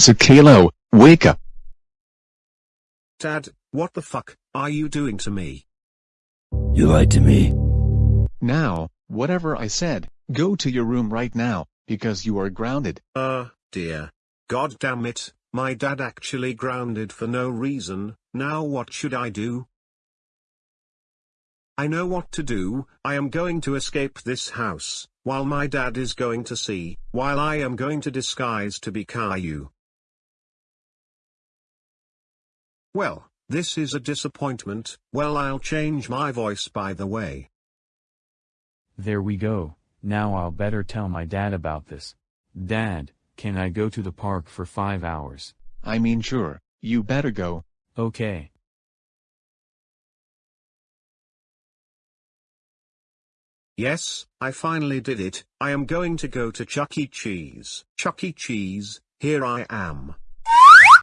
Classic Caillou, wake up. Dad, what the fuck are you doing to me? You lied to me. Now, whatever I said, go to your room right now, because you are grounded. Uh, dear. God damn it, my dad actually grounded for no reason, now what should I do? I know what to do, I am going to escape this house, while my dad is going to see, while I am going to disguise to be Caillou. Well, this is a disappointment, well I'll change my voice by the way. There we go, now I'll better tell my dad about this. Dad, can I go to the park for five hours? I mean sure, you better go. Okay. Yes, I finally did it, I am going to go to Chuck E. Cheese. Chuck E. Cheese, here I am.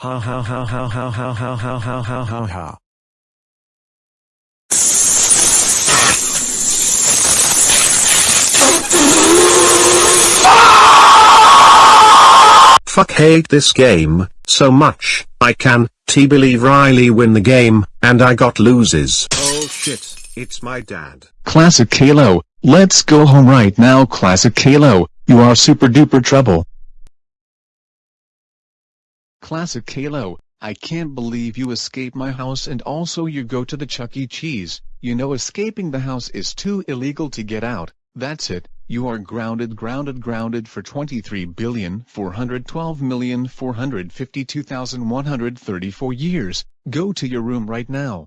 Ha ha ha ha ha ha ha ha ha ha ha ha. Fuck hate this game, so much, I can, t believe Riley win the game, and I got loses. Oh shit, it's my dad. Classic Caillou, let's go home right now Classic Caillou, you are super duper trouble. Classic Caillou, I can't believe you escape my house and also you go to the Chuck E. Cheese, you know escaping the house is too illegal to get out, that's it, you are grounded grounded grounded for 23,412,452,134 years, go to your room right now.